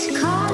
It's.